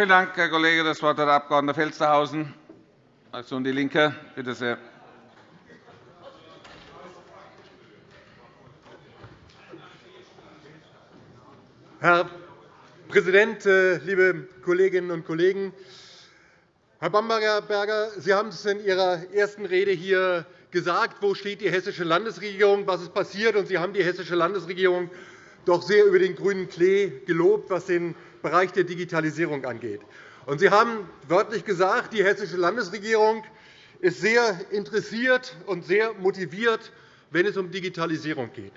Vielen Dank, Herr Kollege. Das Wort hat der Abg. Felstehausen, Fraktion DIE LINKE. Bitte sehr. Herr Präsident, äh, liebe Kolleginnen und Kollegen! Herr Bamberger, Sie haben es in Ihrer ersten Rede hier gesagt. Wo steht die hessische Landesregierung? Was ist passiert? Sie haben die hessische Landesregierung doch sehr über den grünen Klee gelobt, was den Bereich der Digitalisierung angeht. Sie haben wörtlich gesagt, die hessische Landesregierung ist sehr interessiert und sehr motiviert, wenn es um Digitalisierung geht.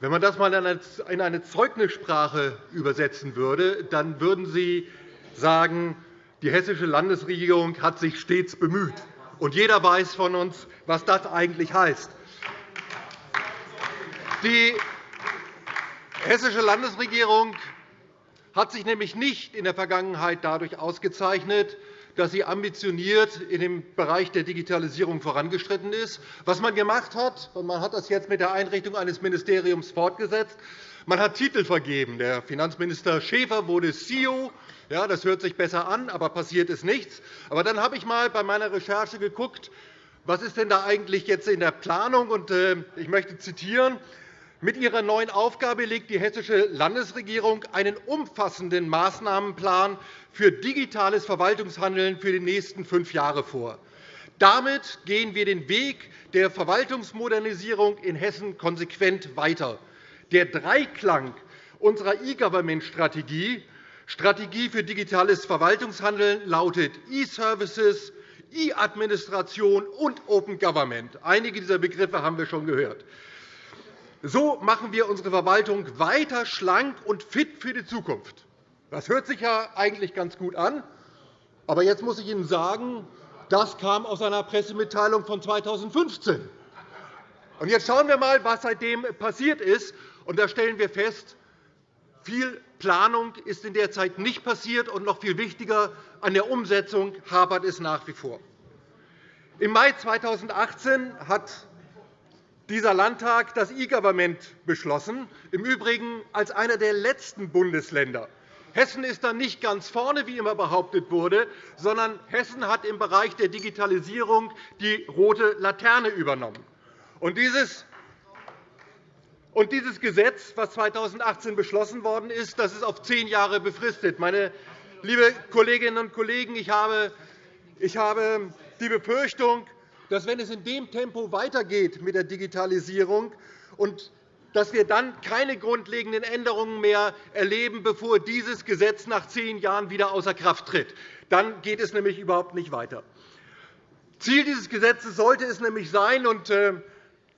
Wenn man das einmal in eine Zeugnissprache übersetzen würde, dann würden Sie sagen, die hessische Landesregierung hat sich stets bemüht. Und jeder weiß von uns, was das eigentlich heißt. Die hessische Landesregierung hat sich nämlich nicht in der Vergangenheit dadurch ausgezeichnet, dass sie ambitioniert in dem Bereich der Digitalisierung vorangeschritten ist. Was man gemacht hat, und man hat das jetzt mit der Einrichtung eines Ministeriums fortgesetzt, man hat Titel vergeben. Der Finanzminister Schäfer wurde CEO. Ja, das hört sich besser an, aber passiert ist nichts. Aber dann habe ich einmal bei meiner Recherche geguckt, was ist denn da eigentlich jetzt in der Planung? Äh, ich möchte zitieren. Mit ihrer neuen Aufgabe legt die Hessische Landesregierung einen umfassenden Maßnahmenplan für digitales Verwaltungshandeln für die nächsten fünf Jahre vor. Damit gehen wir den Weg der Verwaltungsmodernisierung in Hessen konsequent weiter. Der Dreiklang unserer E-Government-Strategie Strategie für digitales Verwaltungshandeln lautet E-Services, E-Administration und Open Government. Einige dieser Begriffe haben wir schon gehört. So machen wir unsere Verwaltung weiter schlank und fit für die Zukunft. Das hört sich ja eigentlich ganz gut an. Aber jetzt muss ich Ihnen sagen, das kam aus einer Pressemitteilung von 2015. Und jetzt schauen wir einmal, was seitdem passiert ist. Und da stellen wir fest, viel Planung ist in der Zeit nicht passiert, und noch viel wichtiger, an der Umsetzung hapert es nach wie vor. Im Mai 2018 hat dieser Landtag das E-Government beschlossen, im Übrigen als einer der letzten Bundesländer. Hessen ist dann nicht ganz vorne, wie immer behauptet wurde, sondern Hessen hat im Bereich der Digitalisierung die rote Laterne übernommen. Und dieses und dieses Gesetz, das 2018 beschlossen worden ist, das ist auf zehn Jahre befristet. Meine liebe Kolleginnen und Kollegen, ich habe die Befürchtung, dass, wenn es in dem Tempo weitergeht mit der Digitalisierung und dass wir dann keine grundlegenden Änderungen mehr erleben, bevor dieses Gesetz nach zehn Jahren wieder außer Kraft tritt. Dann geht es nämlich überhaupt nicht weiter. Ziel dieses Gesetzes sollte es nämlich sein, und äh,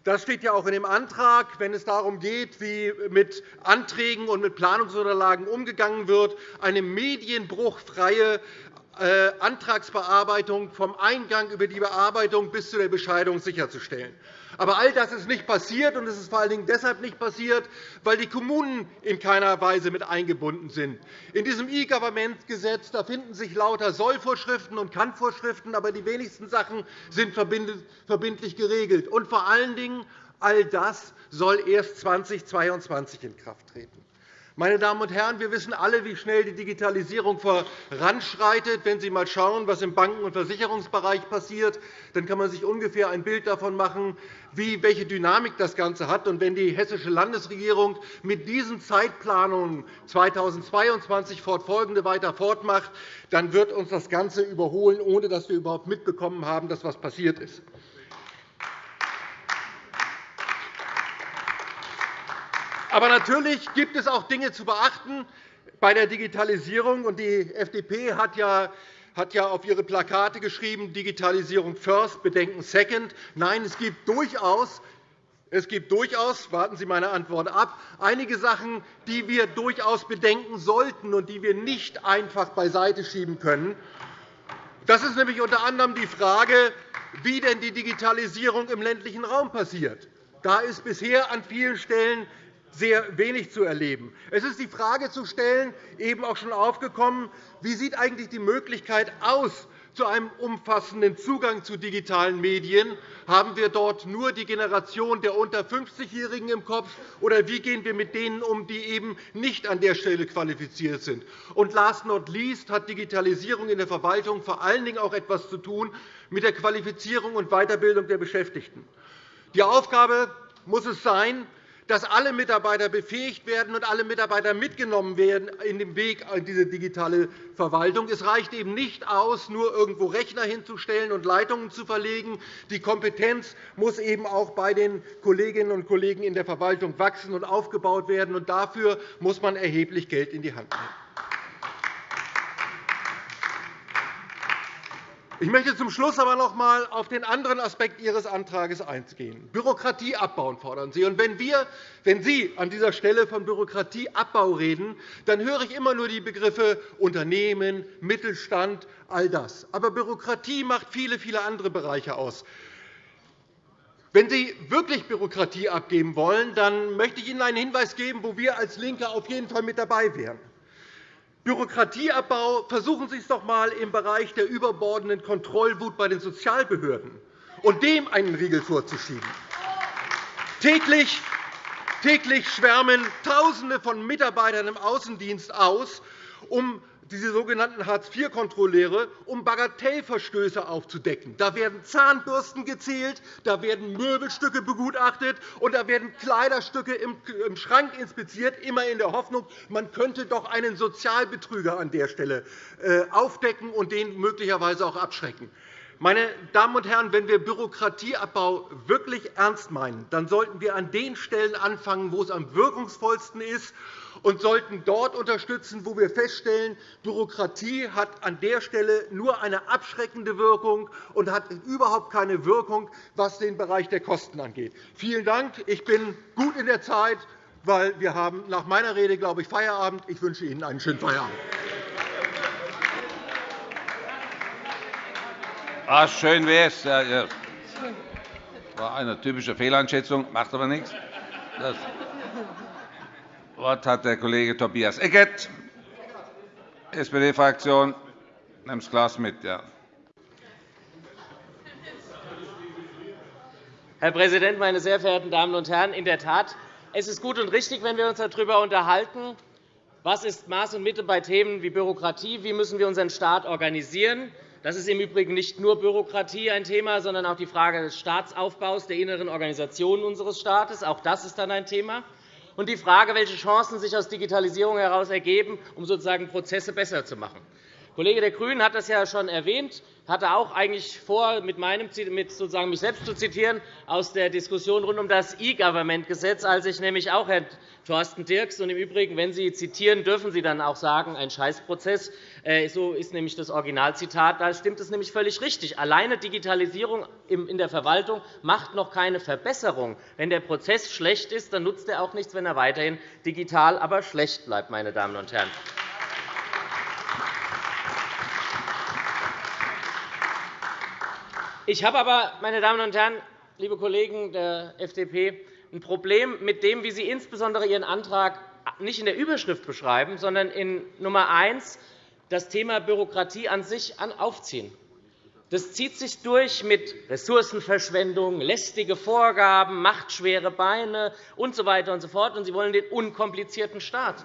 das steht ja auch in dem Antrag, wenn es darum geht, wie mit Anträgen und mit Planungsunterlagen umgegangen wird, eine medienbruchfreie Antragsbearbeitung vom Eingang über die Bearbeitung bis zu der Bescheidung sicherzustellen. Aber all das ist nicht passiert, und es ist vor allen Dingen deshalb nicht passiert, weil die Kommunen in keiner Weise mit eingebunden sind. In diesem E-Government-Gesetz finden sich lauter Sollvorschriften und Kannvorschriften, aber die wenigsten Sachen sind verbindlich geregelt. Und vor allen Dingen, all das soll erst 2022 in Kraft treten. Meine Damen und Herren, wir wissen alle, wie schnell die Digitalisierung voranschreitet. Wenn Sie einmal schauen, was im Banken- und Versicherungsbereich passiert, dann kann man sich ungefähr ein Bild davon machen, welche Dynamik das Ganze hat. wenn die hessische Landesregierung mit diesen Zeitplanungen 2022 fortfolgende weiter fortmacht, dann wird uns das Ganze überholen, ohne dass wir überhaupt mitbekommen haben, dass etwas passiert ist. Aber natürlich gibt es auch Dinge zu beachten bei der Digitalisierung. Die FDP hat ja hat ja auf ihre Plakate geschrieben, Digitalisierung first, Bedenken second. Nein, es gibt durchaus es gibt durchaus, warten Sie meine Antwort ab, einige Sachen, die wir durchaus bedenken sollten und die wir nicht einfach beiseite schieben können. Das ist nämlich unter anderem die Frage, wie denn die Digitalisierung im ländlichen Raum passiert. Da ist bisher an vielen Stellen sehr wenig zu erleben. Es ist die Frage zu stellen, eben auch schon aufgekommen, wie sieht eigentlich die Möglichkeit aus, zu einem umfassenden Zugang zu digitalen Medien? Haben wir dort nur die Generation der unter 50-Jährigen im Kopf, oder wie gehen wir mit denen um, die eben nicht an der Stelle qualifiziert sind? Und last not least hat Digitalisierung in der Verwaltung vor allen Dingen auch etwas zu tun mit der Qualifizierung und Weiterbildung der Beschäftigten. Die Aufgabe muss es sein, dass alle Mitarbeiter befähigt werden und alle Mitarbeiter mitgenommen werden in dem Weg in diese digitale Verwaltung. Es reicht eben nicht aus, nur irgendwo Rechner hinzustellen und Leitungen zu verlegen. Die Kompetenz muss eben auch bei den Kolleginnen und Kollegen in der Verwaltung wachsen und aufgebaut werden. Und dafür muss man erheblich Geld in die Hand nehmen. Ich möchte zum Schluss aber noch einmal auf den anderen Aspekt Ihres Antrags eingehen. Bürokratie abbauen fordern Sie. Und wenn, wir, wenn Sie an dieser Stelle von Bürokratieabbau reden, dann höre ich immer nur die Begriffe Unternehmen, Mittelstand, all das. Aber Bürokratie macht viele, viele andere Bereiche aus. Wenn Sie wirklich Bürokratie abgeben wollen, dann möchte ich Ihnen einen Hinweis geben, wo wir als LINKE auf jeden Fall mit dabei wären. Bürokratieabbau versuchen Sie es doch einmal im Bereich der überbordenden Kontrollwut bei den Sozialbehörden und dem einen Riegel vorzuschieben. Täglich Täglich schwärmen Tausende von Mitarbeitern im Außendienst aus, um diese sogenannten Hartz-IV-Kontrolleure, um Bagatellverstöße aufzudecken. Da werden Zahnbürsten gezählt, da werden Möbelstücke begutachtet, und da werden Kleiderstücke im Schrank inspiziert, immer in der Hoffnung, man könnte doch einen Sozialbetrüger an der Stelle äh, aufdecken und den möglicherweise auch abschrecken. Meine Damen und Herren, wenn wir Bürokratieabbau wirklich ernst meinen, dann sollten wir an den Stellen anfangen, wo es am wirkungsvollsten ist, und sollten dort unterstützen, wo wir feststellen, Bürokratie hat an der Stelle nur eine abschreckende Wirkung und hat überhaupt keine Wirkung, was den Bereich der Kosten angeht. Vielen Dank. Ich bin gut in der Zeit, weil wir haben nach meiner Rede, glaube ich, Feierabend. Ich wünsche Ihnen einen schönen Feierabend. Ah, schön wäre es. Das war eine typische Fehleinschätzung, macht aber nichts. Das Wort hat der Kollege Tobias Eckert, SPD-Fraktion. Nimm das Glas mit. Ja. Herr Präsident, meine sehr verehrten Damen und Herren! In der Tat, es ist gut und richtig, wenn wir uns darüber unterhalten, was ist Maß und Mitte bei Themen wie Bürokratie, wie müssen wir unseren Staat organisieren, das ist im Übrigen nicht nur Bürokratie ein Thema, sondern auch die Frage des Staatsaufbaus, der inneren Organisation unseres Staates. Auch das ist dann ein Thema. Und die Frage, welche Chancen sich aus Digitalisierung heraus ergeben, um sozusagen Prozesse besser zu machen. Kollege der GRÜNEN hat das ja schon erwähnt hatte auch eigentlich vor, mit, meinem, mit sozusagen mich selbst zu zitieren, aus der Diskussion rund um das E-Government-Gesetz, als ich nämlich auch Herrn Thorsten Dirks und im Übrigen, wenn Sie zitieren, dürfen Sie dann auch sagen, ein Scheißprozess. Äh, so ist nämlich das Originalzitat. Da stimmt es nämlich völlig richtig. Alleine Digitalisierung in der Verwaltung macht noch keine Verbesserung. Wenn der Prozess schlecht ist, dann nutzt er auch nichts, wenn er weiterhin digital, aber schlecht bleibt. Meine Damen und Herren. Ich habe aber, meine Damen und Herren, liebe Kollegen der FDP, ein Problem mit dem, wie Sie insbesondere Ihren Antrag nicht in der Überschrift beschreiben, sondern in Nummer 1 das Thema Bürokratie an sich aufziehen. Das zieht sich durch mit Ressourcenverschwendung, lästige Vorgaben, machtschwere Beine usw. So und so. Und Sie wollen den unkomplizierten Staat.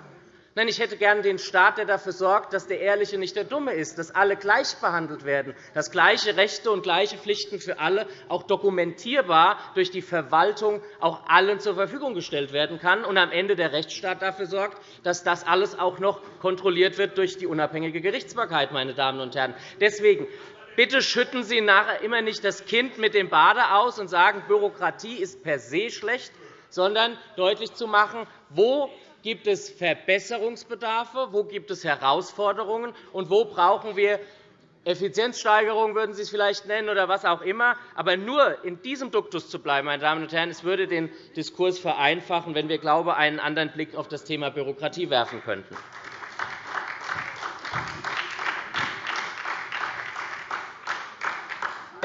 Nein, ich hätte gern den Staat, der dafür sorgt, dass der Ehrliche nicht der Dumme ist, dass alle gleich behandelt werden, dass gleiche Rechte und gleiche Pflichten für alle auch dokumentierbar durch die Verwaltung auch allen zur Verfügung gestellt werden kann und am Ende der Rechtsstaat dafür sorgt, dass das alles auch noch kontrolliert wird durch die unabhängige Gerichtsbarkeit. Meine Damen und Herren. Deswegen Bitte schütten Sie nachher immer nicht das Kind mit dem Bade aus und sagen, Bürokratie ist per se schlecht, sondern deutlich zu machen, wo gibt es Verbesserungsbedarfe, wo gibt es Herausforderungen und wo brauchen wir Effizienzsteigerung würden Sie es vielleicht nennen oder was auch immer. Aber nur in diesem Duktus zu bleiben, meine Damen und Herren, es würde den Diskurs vereinfachen, wenn wir, glaube ich, einen anderen Blick auf das Thema Bürokratie werfen könnten.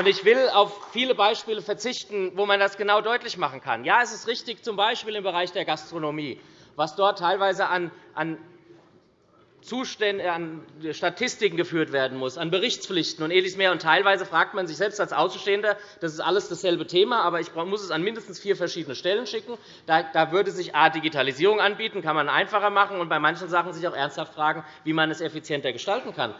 Ich will auf viele Beispiele verzichten, wo man das genau deutlich machen kann. Ja, es ist richtig, z. B. im Bereich der Gastronomie was dort teilweise an an Statistiken geführt werden muss, an Berichtspflichten und Ähnliches mehr. Und teilweise fragt man sich selbst als Außenstehender, das ist alles dasselbe Thema, aber ich muss es an mindestens vier verschiedene Stellen schicken. Da würde sich A. Digitalisierung anbieten, kann man einfacher machen, und bei manchen Sachen sich auch ernsthaft fragen, wie man es effizienter gestalten kann.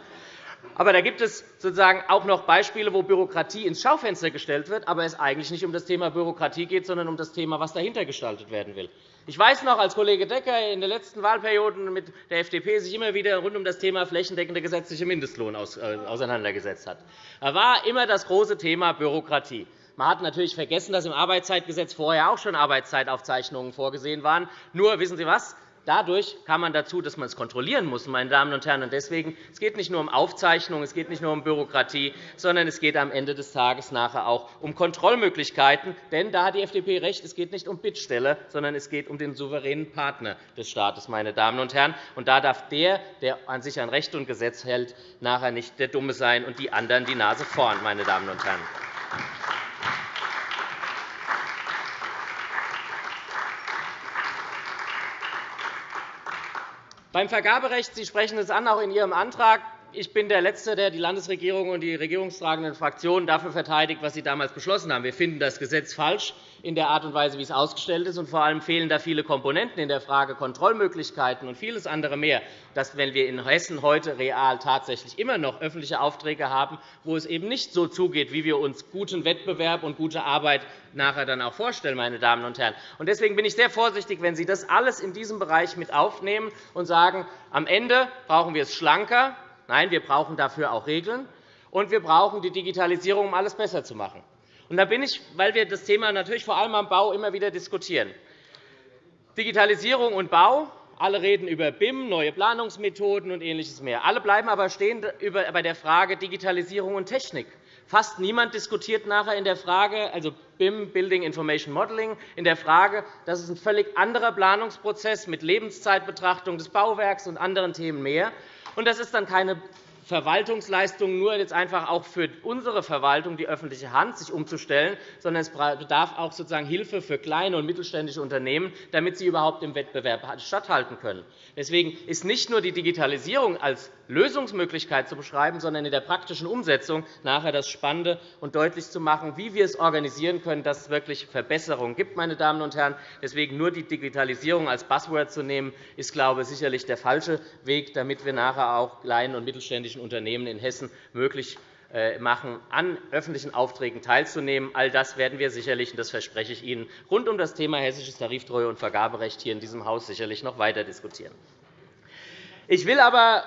Aber da gibt es sozusagen auch noch Beispiele, wo Bürokratie ins Schaufenster gestellt wird, aber es eigentlich nicht um das Thema Bürokratie geht, sondern um das Thema, was dahinter gestaltet werden will. Ich weiß noch, als Kollege Decker in den letzten Wahlperioden mit der FDP sich immer wieder rund um das Thema flächendeckender gesetzlicher Mindestlohn äh, auseinandergesetzt hat. Da war immer das große Thema Bürokratie. Man hat natürlich vergessen, dass im Arbeitszeitgesetz vorher auch schon Arbeitszeitaufzeichnungen vorgesehen waren. Nur, wissen Sie was? Dadurch kam man dazu, dass man es kontrollieren muss. Meine Damen und Herren. Deswegen, es geht nicht nur um Aufzeichnung, es geht nicht nur um Bürokratie, sondern es geht am Ende des Tages nachher auch um Kontrollmöglichkeiten. Denn da hat die FDP recht, es geht nicht um Bittstelle, sondern es geht um den souveränen Partner des Staates. Meine Damen und Herren. Und da darf der, der an sich an Recht und Gesetz hält, nachher nicht der Dumme sein und die anderen die Nase vorn. Meine Damen und Herren. Beim Vergaberecht, Sie sprechen es an, auch in Ihrem Antrag, ich bin der Letzte, der die Landesregierung und die regierungstragenden Fraktionen dafür verteidigt, was sie damals beschlossen haben. Wir finden das Gesetz falsch in der Art und Weise, wie es ausgestellt ist. Und vor allem fehlen da viele Komponenten in der Frage Kontrollmöglichkeiten und vieles andere mehr, dass, wenn wir in Hessen heute real tatsächlich immer noch öffentliche Aufträge haben, wo es eben nicht so zugeht, wie wir uns guten Wettbewerb und gute Arbeit nachher dann auch vorstellen. Meine Damen und Herren. Deswegen bin ich sehr vorsichtig, wenn Sie das alles in diesem Bereich mit aufnehmen und sagen, am Ende brauchen wir es schlanker, Nein, wir brauchen dafür auch Regeln, und wir brauchen die Digitalisierung, um alles besser zu machen. Und da bin ich, weil wir das Thema natürlich vor allem am Bau immer wieder diskutieren. Digitalisierung und Bau, alle reden über BIM, neue Planungsmethoden und Ähnliches mehr. Alle bleiben aber stehen bei der Frage Digitalisierung und Technik. Fast niemand diskutiert nachher in der Frage, also BIM, Building Information Modeling, in der Frage, dass es ein völlig anderer Planungsprozess mit Lebenszeitbetrachtung des Bauwerks und anderen Themen mehr. Und das ist dann keine Verwaltungsleistung nur jetzt einfach auch für unsere Verwaltung, die öffentliche Hand, sich umzustellen, sondern es bedarf auch sozusagen Hilfe für kleine und mittelständische Unternehmen, damit sie überhaupt im Wettbewerb statthalten können. Deswegen ist nicht nur die Digitalisierung als Lösungsmöglichkeit zu beschreiben, sondern in der praktischen Umsetzung nachher das Spannende und deutlich zu machen, wie wir es organisieren können, dass es wirklich Verbesserungen gibt. Meine Damen und Herren. Deswegen nur die Digitalisierung als Buzzword zu nehmen, ist glaube ich, sicherlich der falsche Weg, damit wir nachher auch kleinen und mittelständischen Unternehmen in Hessen möglich äh, machen, an öffentlichen Aufträgen teilzunehmen. All das werden wir sicherlich, und das verspreche ich Ihnen, rund um das Thema hessisches Tariftreue- und Vergaberecht hier in diesem Haus sicherlich noch weiter diskutieren. Ich will aber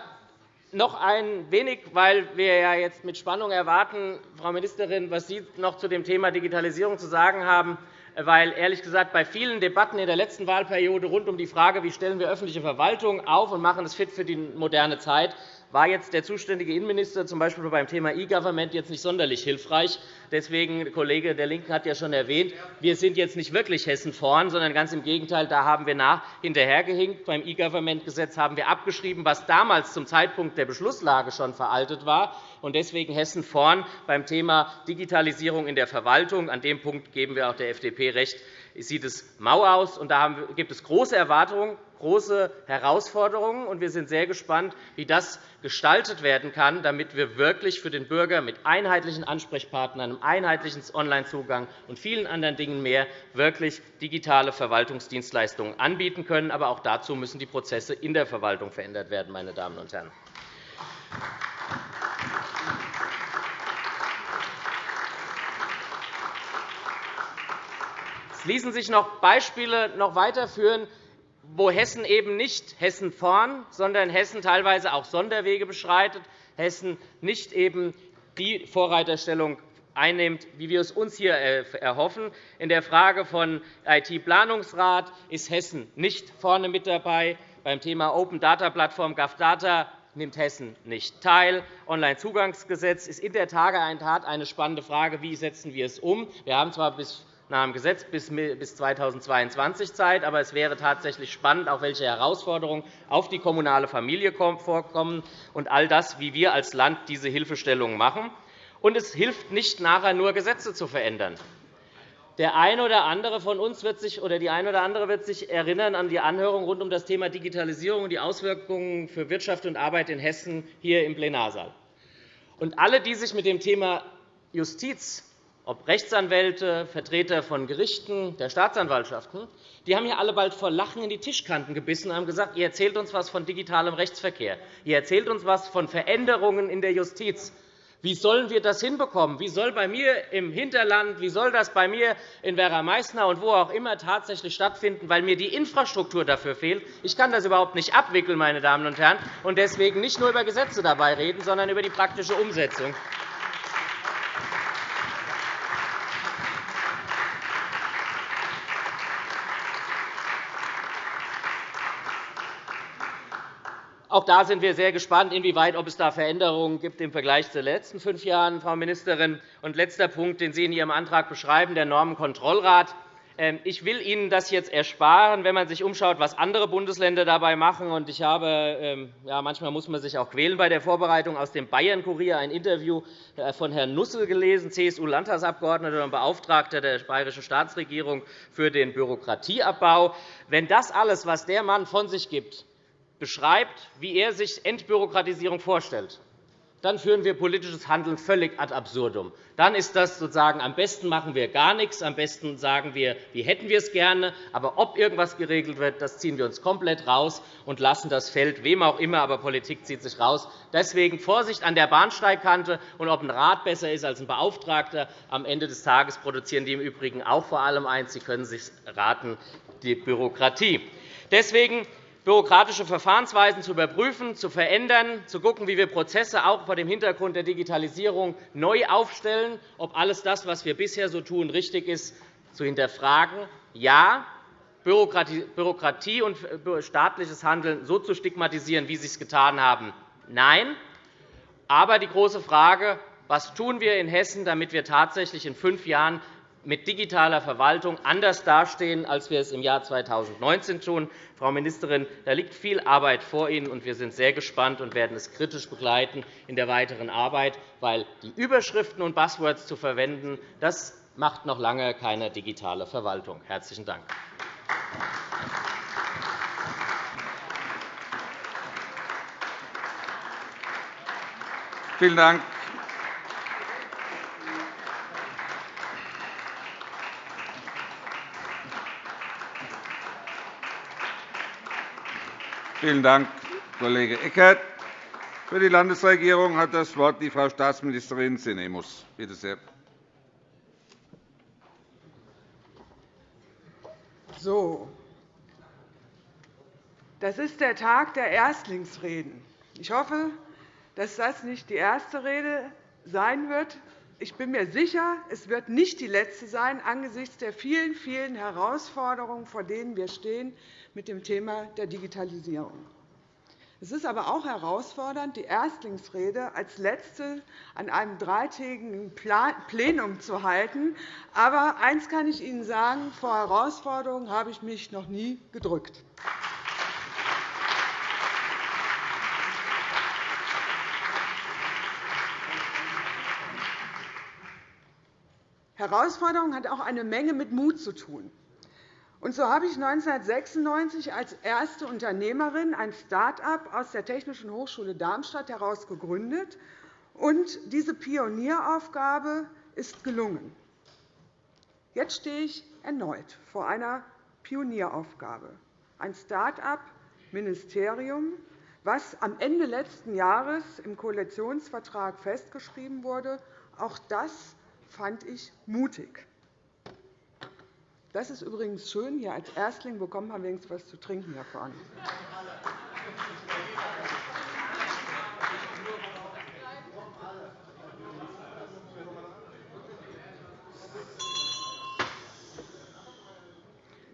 noch ein wenig, weil wir ja jetzt mit Spannung erwarten, Frau Ministerin, was Sie noch zu dem Thema Digitalisierung zu sagen haben, weil ehrlich gesagt bei vielen Debatten in der letzten Wahlperiode rund um die Frage, wie stellen wir öffentliche Verwaltung auf und machen es fit für die moderne Zeit, war jetzt der zuständige Innenminister z. B. beim Thema E-Government jetzt nicht sonderlich hilfreich. Deswegen, der Kollege der LINKEN hat ja schon erwähnt, wir sind jetzt nicht wirklich Hessen vorn, sondern ganz im Gegenteil, da haben wir nach hinterhergehinkt. Beim E-Government-Gesetz haben wir abgeschrieben, was damals zum Zeitpunkt der Beschlusslage schon veraltet war, und deswegen Hessen vorn beim Thema Digitalisierung in der Verwaltung. An dem Punkt geben wir auch der FDP recht sieht es mau aus. Und da gibt es große Erwartungen, große Herausforderungen. Und wir sind sehr gespannt, wie das gestaltet werden kann, damit wir wirklich für den Bürger mit einheitlichen Ansprechpartnern, einem einheitlichen Onlinezugang und vielen anderen Dingen mehr wirklich digitale Verwaltungsdienstleistungen anbieten können. Aber auch dazu müssen die Prozesse in der Verwaltung verändert werden. Meine Damen und Herren. Ließen sich noch Beispiele noch weiterführen, wo Hessen eben nicht Hessen vorn, sondern Hessen teilweise auch Sonderwege beschreitet, Hessen nicht eben die Vorreiterstellung einnimmt, wie wir es uns hier erhoffen. In der Frage von IT-Planungsrat ist Hessen nicht vorne mit dabei. Beim Thema Open Data Plattform GovData nimmt Hessen nicht teil. Onlinezugangsgesetz ist in der Tat eine spannende Frage. Wie setzen wir es um? Wir haben zwar bis nach dem Gesetz bis 2022 Zeit. Aber es wäre tatsächlich spannend, auch welche Herausforderungen auf die kommunale Familie vorkommen und all das, wie wir als Land diese Hilfestellung machen. Und es hilft nicht, nachher nur Gesetze zu verändern. Der eine oder andere von uns wird sich, oder die eine oder andere wird sich erinnern an die Anhörung rund um das Thema Digitalisierung und die Auswirkungen für Wirtschaft und Arbeit in Hessen hier im Plenarsaal. Und alle, die sich mit dem Thema Justiz ob Rechtsanwälte, Vertreter von Gerichten, der Staatsanwaltschaften, die haben ja alle bald vor Lachen in die Tischkanten gebissen und haben gesagt, ihr erzählt uns etwas von digitalem Rechtsverkehr, ihr erzählt uns etwas von Veränderungen in der Justiz. Wie sollen wir das hinbekommen? Wie soll bei mir im Hinterland, wie soll das bei mir in Werra-Meißner und wo auch immer tatsächlich stattfinden, weil mir die Infrastruktur dafür fehlt? Ich kann das überhaupt nicht abwickeln, meine Damen und Herren, und deswegen nicht nur über Gesetze dabei reden, sondern über die praktische Umsetzung. Auch da sind wir sehr gespannt, inwieweit ob es da Veränderungen gibt im Vergleich zu den letzten fünf Jahren, Frau Ministerin. Und letzter Punkt, den Sie in Ihrem Antrag beschreiben, der Normenkontrollrat. Ähm, ich will Ihnen das jetzt ersparen, wenn man sich umschaut, was andere Bundesländer dabei machen. Ich habe, ähm, ja, manchmal muss man sich auch quälen bei der Vorbereitung aus dem Bayern-Kurier ein Interview äh, von Herrn Nussel gelesen, CSU-Landtagsabgeordneter und Beauftragter der bayerischen Staatsregierung für den Bürokratieabbau. Wenn das alles, was der Mann von sich gibt, beschreibt, wie er sich Entbürokratisierung vorstellt, dann führen wir politisches Handeln völlig ad absurdum. Dann ist das sozusagen, am besten machen wir gar nichts, am besten sagen wir, wie hätten wir es gerne, aber ob irgendwas geregelt wird, das ziehen wir uns komplett raus und lassen das Feld wem auch immer, aber Politik zieht sich raus. Deswegen Vorsicht an der Bahnsteigkante und ob ein Rat besser ist als ein Beauftragter. Am Ende des Tages produzieren die im Übrigen auch vor allem eins, sie können sich raten, die Bürokratie. Deswegen bürokratische Verfahrensweisen zu überprüfen, zu verändern, zu schauen, wie wir Prozesse auch vor dem Hintergrund der Digitalisierung neu aufstellen, ob alles das, was wir bisher so tun, richtig ist, zu hinterfragen. Ja, Bürokratie und staatliches Handeln so zu stigmatisieren, wie Sie es getan haben, nein. Aber die große Frage, was tun wir in Hessen, damit wir tatsächlich in fünf Jahren mit digitaler Verwaltung anders dastehen, als wir es im Jahr 2019 tun. Frau Ministerin, da liegt viel Arbeit vor Ihnen, und wir sind sehr gespannt und werden es kritisch begleiten in der weiteren Arbeit, weil die Überschriften und Buzzwords zu verwenden, das macht noch lange keine digitale Verwaltung. – Herzlichen Dank. Vielen Dank. Vielen Dank, Kollege Eckert. Für die Landesregierung hat das Wort die Frau Staatsministerin Sinemus. Bitte sehr. So. Das ist der Tag der Erstlingsreden. Ich hoffe, dass das nicht die erste Rede sein wird. Ich bin mir sicher, es wird nicht die letzte sein angesichts der vielen, vielen Herausforderungen, vor denen wir stehen mit dem Thema der Digitalisierung. Es ist aber auch herausfordernd, die Erstlingsrede als letzte an einem dreitägigen Plenum zu halten. Aber eines kann ich Ihnen sagen, vor Herausforderungen habe ich mich noch nie gedrückt. Herausforderung hat auch eine Menge mit Mut zu tun. Und so habe ich 1996 als erste Unternehmerin ein Start-up aus der Technischen Hochschule Darmstadt heraus gegründet. Und diese Pionieraufgabe ist gelungen. Jetzt stehe ich erneut vor einer Pionieraufgabe. Ein Start-up-Ministerium, was am Ende letzten Jahres im Koalitionsvertrag festgeschrieben wurde. Auch das fand ich mutig. Das ist übrigens schön. Hier als Erstling bekommt man wenigstens etwas zu trinken hier vorne.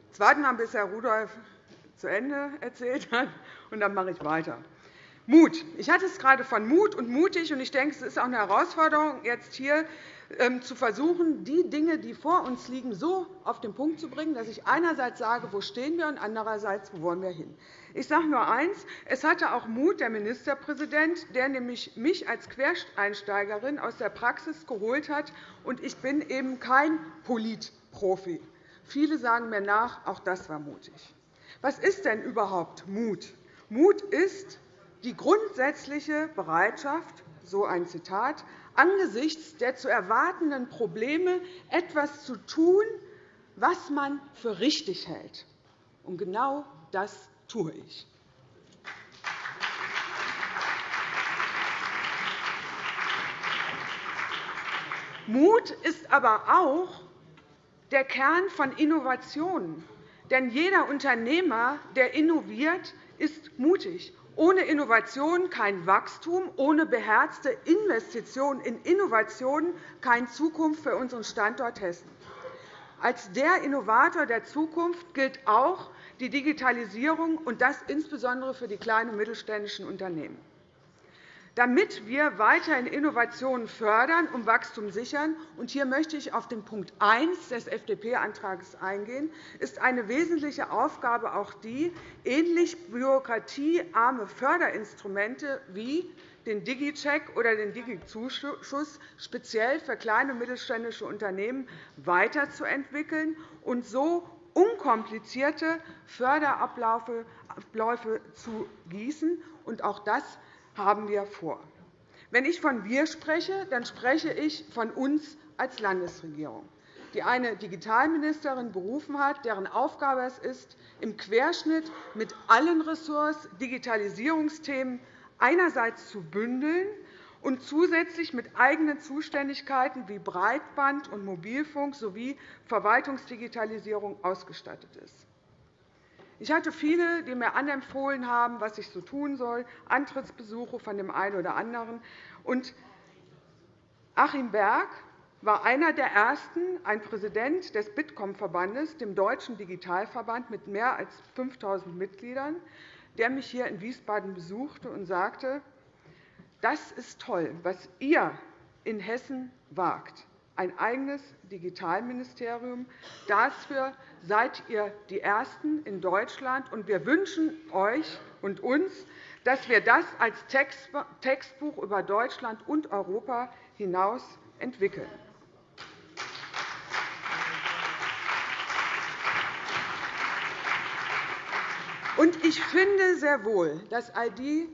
Jetzt warten wir, bis Herr Rudolph zu Ende erzählt hat, und dann mache ich weiter. Mut. Ich hatte es gerade von Mut und mutig, und ich denke, es ist auch eine Herausforderung, jetzt hier zu versuchen, die Dinge, die vor uns liegen, so auf den Punkt zu bringen, dass ich einerseits sage, wo stehen wir, und andererseits, wo wollen wir hin. Ich sage nur eines. Es hatte auch Mut der Ministerpräsident, der nämlich mich als Quereinsteigerin aus der Praxis geholt hat. Und ich bin eben kein Polit Profi. Viele sagen mir nach, auch das war mutig. Was ist denn überhaupt Mut? Mut ist die grundsätzliche Bereitschaft, so ein Zitat, angesichts der zu erwartenden Probleme etwas zu tun, was man für richtig hält. Und genau das tue ich. Mut ist aber auch der Kern von Innovationen. Denn jeder Unternehmer, der innoviert, ist mutig. Ohne Innovation kein Wachstum, ohne beherzte Investitionen in Innovationen keine Zukunft für unseren Standort Hessen. Als der Innovator der Zukunft gilt auch die Digitalisierung, und das insbesondere für die kleinen und mittelständischen Unternehmen. Damit wir weiterhin Innovationen fördern und Wachstum sichern, und hier möchte ich auf den Punkt 1 des FDP-Antrags eingehen, ist eine wesentliche Aufgabe auch die, ähnlich bürokratiearme Förderinstrumente wie den Digicheck oder den Digizuschuss speziell für kleine und mittelständische Unternehmen weiterzuentwickeln und so unkomplizierte Förderabläufe zu gießen. Auch das haben wir vor. Wenn ich von wir spreche, dann spreche ich von uns als Landesregierung, die eine Digitalministerin berufen hat, deren Aufgabe es ist, im Querschnitt mit allen Ressorts Digitalisierungsthemen einerseits zu bündeln und zusätzlich mit eigenen Zuständigkeiten wie Breitband und Mobilfunk sowie Verwaltungsdigitalisierung ausgestattet ist. Ich hatte viele, die mir anempfohlen haben, was ich so tun soll, Antrittsbesuche von dem einen oder anderen. Und Achim Berg war einer der Ersten, ein Präsident des Bitkom-Verbandes, dem deutschen Digitalverband mit mehr als 5.000 Mitgliedern, der mich hier in Wiesbaden besuchte und sagte, das ist toll, was ihr in Hessen wagt ein eigenes Digitalministerium. Dafür seid ihr die Ersten in Deutschland. und Wir wünschen euch und uns, dass wir das als Textbuch über Deutschland und Europa hinaus entwickeln. ich finde sehr wohl, dass all die,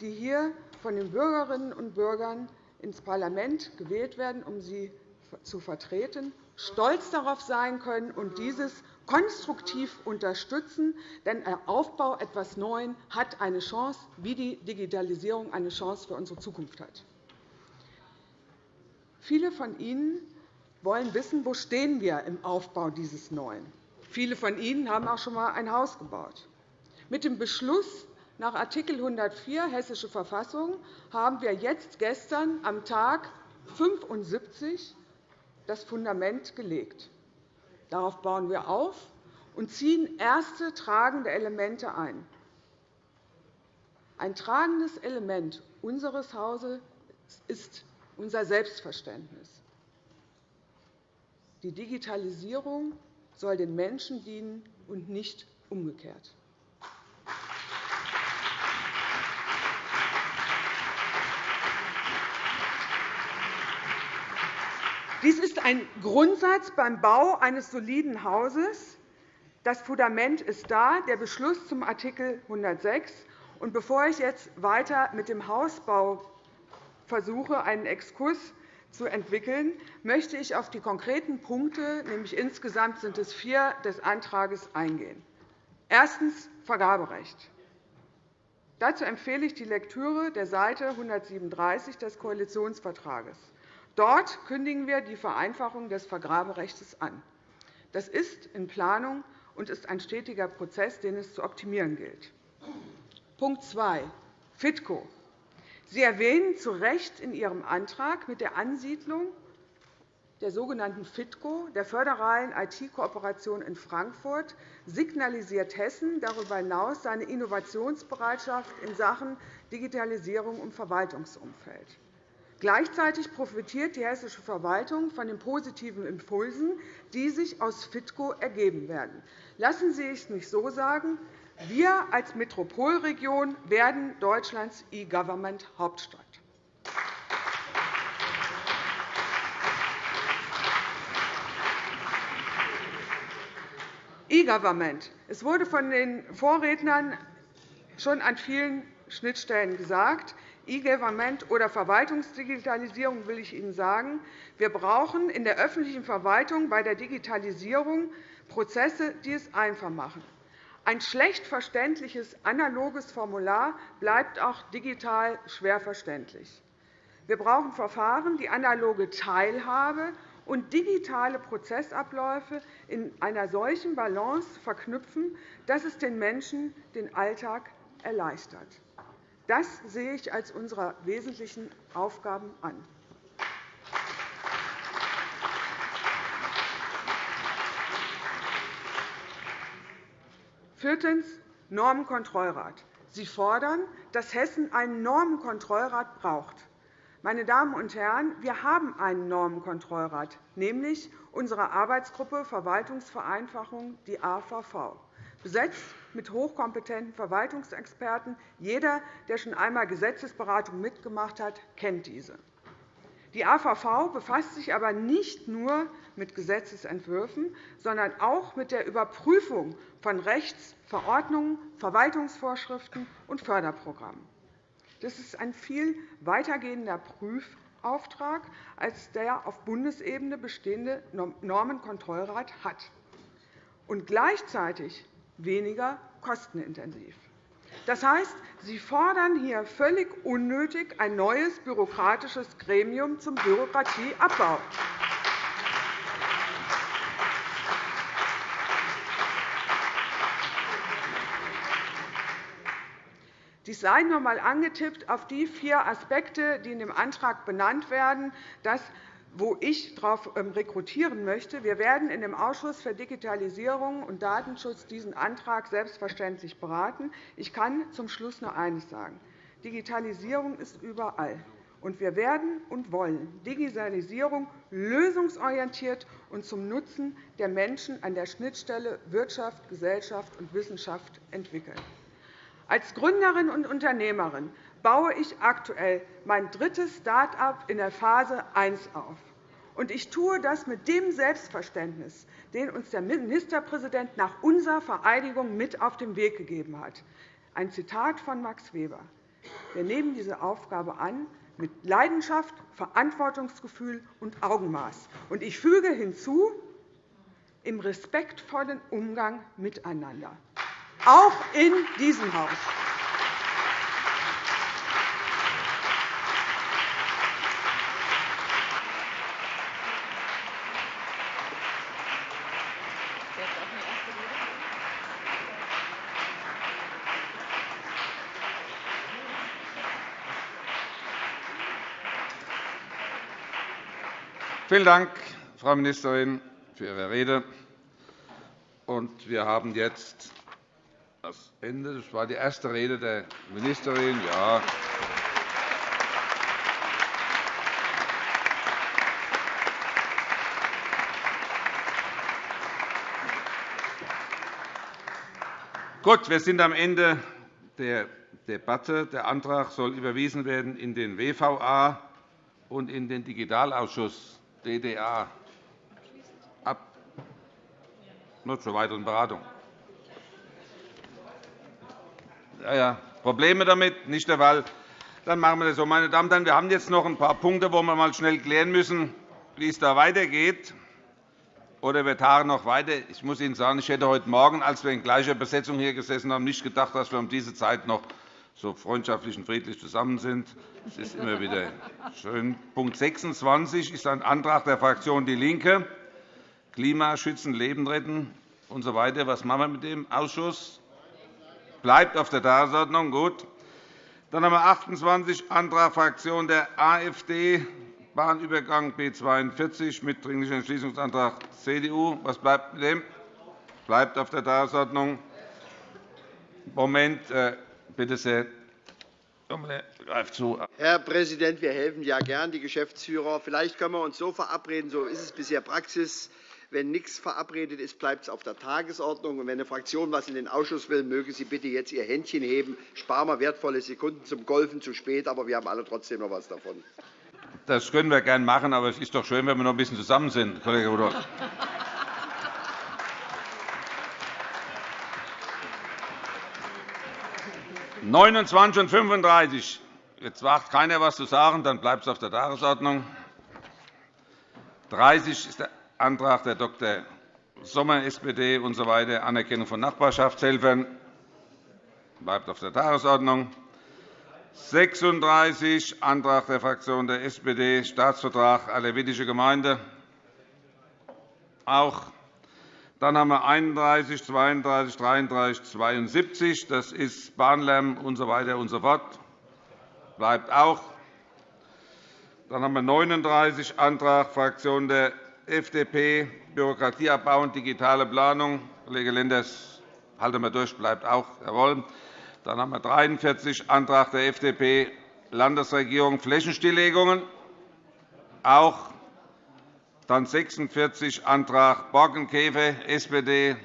die hier von den Bürgerinnen und Bürgern ins Parlament gewählt werden, um sie zu vertreten, stolz darauf sein können und dieses konstruktiv unterstützen. Denn der Aufbau etwas Neuem hat eine Chance, wie die Digitalisierung eine Chance für unsere Zukunft hat. Viele von Ihnen wollen wissen, wo stehen wir im Aufbau dieses Neuen. Viele von Ihnen haben auch schon einmal ein Haus gebaut. Mit dem Beschluss nach Art. 104 Hessische Verfassung haben wir jetzt gestern am Tag 75 das Fundament gelegt. Darauf bauen wir auf und ziehen erste tragende Elemente ein. Ein tragendes Element unseres Hauses ist unser Selbstverständnis. Die Digitalisierung soll den Menschen dienen und nicht umgekehrt. Dies ist ein Grundsatz beim Bau eines soliden Hauses. Das Fundament ist da, der Beschluss zum Art. 106. Und bevor ich jetzt weiter mit dem Hausbau versuche, einen Exkurs zu entwickeln, möchte ich auf die konkreten Punkte, nämlich insgesamt sind es vier, des Antrags eingehen. Erstens Vergaberecht. Dazu empfehle ich die Lektüre der Seite 137 des Koalitionsvertrags. Dort kündigen wir die Vereinfachung des Vergaberechts an. Das ist in Planung und ist ein stetiger Prozess, den es zu optimieren gilt. Punkt 2. FITCO. Sie erwähnen zu Recht in Ihrem Antrag mit der Ansiedlung der sogenannten FITCO, der föderalen IT-Kooperation in Frankfurt, signalisiert Hessen darüber hinaus seine Innovationsbereitschaft in Sachen Digitalisierung im Verwaltungsumfeld. Gleichzeitig profitiert die hessische Verwaltung von den positiven Impulsen, die sich aus FITCO ergeben werden. Lassen Sie es mich so sagen. Wir als Metropolregion werden Deutschlands E-Government-Hauptstadt. E-Government. Es wurde von den Vorrednern schon an vielen Schnittstellen gesagt. E-Government oder Verwaltungsdigitalisierung will ich Ihnen sagen. Wir brauchen in der öffentlichen Verwaltung bei der Digitalisierung Prozesse, die es einfach machen. Ein schlecht verständliches analoges Formular bleibt auch digital schwer verständlich. Wir brauchen Verfahren, die analoge Teilhabe und digitale Prozessabläufe in einer solchen Balance verknüpfen, dass es den Menschen den Alltag erleichtert. Das sehe ich als unsere wesentlichen Aufgaben an. Viertens. Normenkontrollrat. Sie fordern, dass Hessen einen Normenkontrollrat braucht. Meine Damen und Herren, wir haben einen Normenkontrollrat, nämlich unsere Arbeitsgruppe Verwaltungsvereinfachung, die AVV, besetzt mit hochkompetenten Verwaltungsexperten. Jeder, der schon einmal Gesetzesberatung mitgemacht hat, kennt diese. Die AVV befasst sich aber nicht nur mit Gesetzentwürfen, sondern auch mit der Überprüfung von Rechts-, Verordnungen, Verwaltungsvorschriften und Förderprogrammen. Das ist ein viel weitergehender Prüfauftrag, als der auf Bundesebene bestehende Normenkontrollrat hat, und gleichzeitig weniger kostenintensiv. Das heißt, Sie fordern hier völlig unnötig ein neues bürokratisches Gremium zum Bürokratieabbau. Dies sei noch einmal angetippt auf die vier Aspekte, die in dem Antrag benannt werden. Das wo ich darauf ähm, rekrutieren möchte. Wir werden in dem Ausschuss für Digitalisierung und Datenschutz diesen Antrag selbstverständlich beraten. Ich kann zum Schluss nur eines sagen. Digitalisierung ist überall. Und wir werden und wollen Digitalisierung lösungsorientiert und zum Nutzen der Menschen an der Schnittstelle Wirtschaft, Gesellschaft und Wissenschaft entwickeln. Als Gründerin und Unternehmerin baue ich aktuell mein drittes Start-up in der Phase 1 auf. Und ich tue das mit dem Selbstverständnis, den uns der Ministerpräsident nach unserer Vereidigung mit auf den Weg gegeben hat. Ein Zitat von Max Weber. Wir nehmen diese Aufgabe an mit Leidenschaft, Verantwortungsgefühl und Augenmaß. Und ich füge hinzu, im respektvollen Umgang miteinander, auch in diesem Haus. Vielen Dank, Frau Ministerin, für Ihre Rede. Wir haben jetzt das Ende. Das war die erste Rede der Ministerin. Ja. Gut, wir sind am Ende der Debatte. Der Antrag soll überwiesen werden in den WVA und in den Digitalausschuss. DDA ab nur zur weiteren Beratung. Ja, ja. Probleme damit? Nicht der Fall. Dann machen wir das so. Meine Damen und Herren, wir haben jetzt noch ein paar Punkte, wo wir mal schnell klären müssen, wie es da weitergeht. Oder wir tagen noch weiter. Ich muss Ihnen sagen, ich hätte heute Morgen, als wir in gleicher Besetzung hier gesessen haben, nicht gedacht, dass wir um diese Zeit noch so freundschaftlich und friedlich zusammen sind. Das ist immer wieder schön. Punkt 26 ist ein Antrag der Fraktion DIE LINKE, Klima schützen, Leben retten usw. So Was machen wir mit dem Ausschuss? Bleibt auf der Tagesordnung. Gut. Dann haben wir 28 Antrag Fraktion der AfD, Bahnübergang B 42 mit Dringlicher Entschließungsantrag CDU. Was bleibt mit dem? Bleibt auf der Tagesordnung. Moment. Äh, Bitte sehr. Herr Präsident, wir helfen ja gern, die Geschäftsführer. Vielleicht können wir uns so verabreden, so ist es bisher Praxis. Wenn nichts verabredet ist, bleibt es auf der Tagesordnung. Und wenn eine Fraktion etwas in den Ausschuss will, möge sie bitte jetzt ihr Händchen heben. Sparen wir wertvolle Sekunden zum Golfen zu spät, aber wir haben alle trotzdem noch etwas davon. Das können wir gerne machen, aber es ist doch schön, wenn wir noch ein bisschen zusammen sind, Kollege Rudolph. Neunundzwanzig und 35. Jetzt wagt keiner, was zu sagen, dann bleibt es auf der Tagesordnung. 30 ist der Antrag der Dr. Sommer, SPD usw. So Anerkennung von Nachbarschaftshelfern bleibt auf der Tagesordnung. 36 Antrag der Fraktion der SPD, Staatsvertrag Alevitische Gemeinde. Auch. Dann haben wir 31, 32, 33, 72. Das ist Bahnlärm usw. So und so fort. Bleibt auch. Dann haben wir 39 Antrag Fraktion der FDP, Bürokratieabbau und digitale Planung. Kollege Lenders, halten wir durch, bleibt auch. Jawohl. Dann haben wir 43 Antrag der FDP, Landesregierung, Flächenstilllegungen. Auch. Dann 46 Antrag Borkenkäfer, SPD.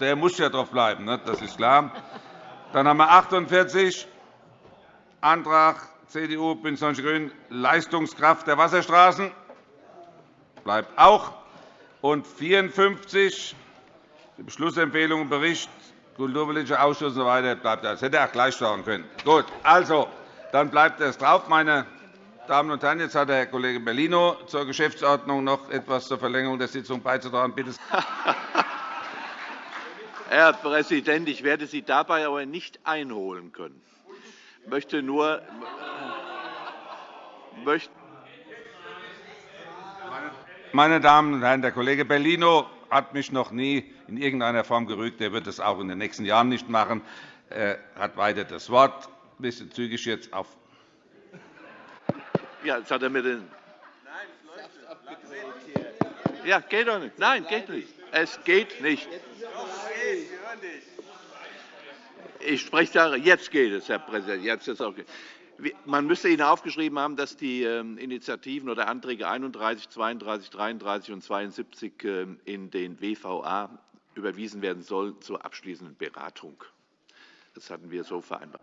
Der muss ja drauf bleiben, ne? das ist klar. Dann haben wir 48 Antrag CDU, BÜNDNIS 90 die GRÜNEN, Leistungskraft der Wasserstraßen bleibt auch. Und 54, die Beschlussempfehlung Bericht Kulturpolitischer Ausschuss usw. So bleibt das. Hätte auch gleich sagen können. Gut, also, dann bleibt es drauf. Meine Damen und Herren, jetzt hat Herr Kollege Bellino zur Geschäftsordnung noch etwas zur Verlängerung der Sitzung beizutragen. Bitte. Herr Präsident, ich werde Sie dabei aber nicht einholen können. Ich möchte nur meine Damen und Herren, der Kollege Bellino hat mich noch nie in irgendeiner Form gerügt. Er wird es auch in den nächsten Jahren nicht machen. Er hat weiter das Wort. Ein bisschen zügig jetzt auf. Ja, jetzt hat er mir den. Ja, geht doch nicht. Nein, geht nicht. Es geht nicht. Ich spreche da. Jetzt geht es, Herr Präsident. Jetzt ist es okay. Man müsste Ihnen aufgeschrieben haben, dass die ähm, Initiativen oder Anträge 31, 32, 33 und 72 ähm, in den WVA überwiesen werden sollen zur abschließenden Beratung. Das hatten wir so vereinbart.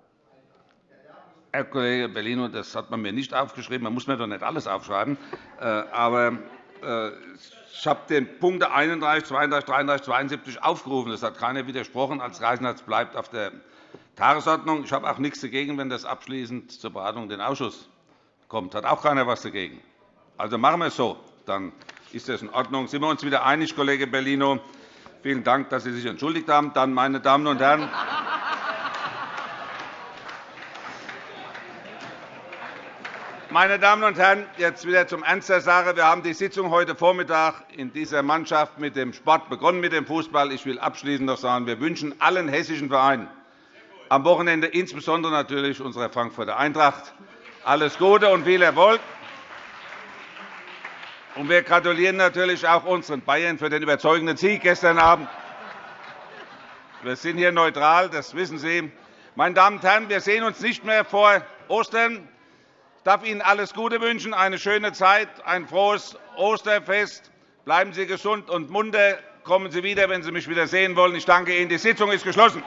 Herr Kollege Bellino, das hat man mir nicht aufgeschrieben. Man muss mir doch nicht alles aufschreiben. Äh, aber äh, ich habe den Punkte 31, 32, 33, 72 aufgerufen. Das hat keiner widersprochen. Als Reichsnetz bleibt auf der Tagesordnung. Ich habe auch nichts dagegen, wenn das abschließend zur Beratung in den Ausschuss kommt. Hat auch keiner etwas dagegen. Also machen wir es so. Dann ist das in Ordnung. Sind wir uns wieder einig, Kollege Bellino? Vielen Dank, dass Sie sich entschuldigt haben. Dann, meine Damen und Herren, Meine Damen und Herren, jetzt wieder zum Ernst der Sache. Wir haben die Sitzung heute Vormittag in dieser Mannschaft mit dem Sport begonnen, mit dem Fußball. Ich will abschließend noch sagen, wir wünschen allen hessischen Vereinen am Wochenende insbesondere natürlich unserer Frankfurter Eintracht. Alles Gute und viel Erfolg. Und wir gratulieren natürlich auch unseren Bayern für den überzeugenden Sieg gestern Abend. Wir sind hier neutral, das wissen Sie. Meine Damen und Herren, wir sehen uns nicht mehr vor Ostern. Ich darf Ihnen alles Gute wünschen, eine schöne Zeit, ein frohes Osterfest. Bleiben Sie gesund und munter. Kommen Sie wieder, wenn Sie mich wieder sehen wollen. Ich danke Ihnen. Die Sitzung ist geschlossen.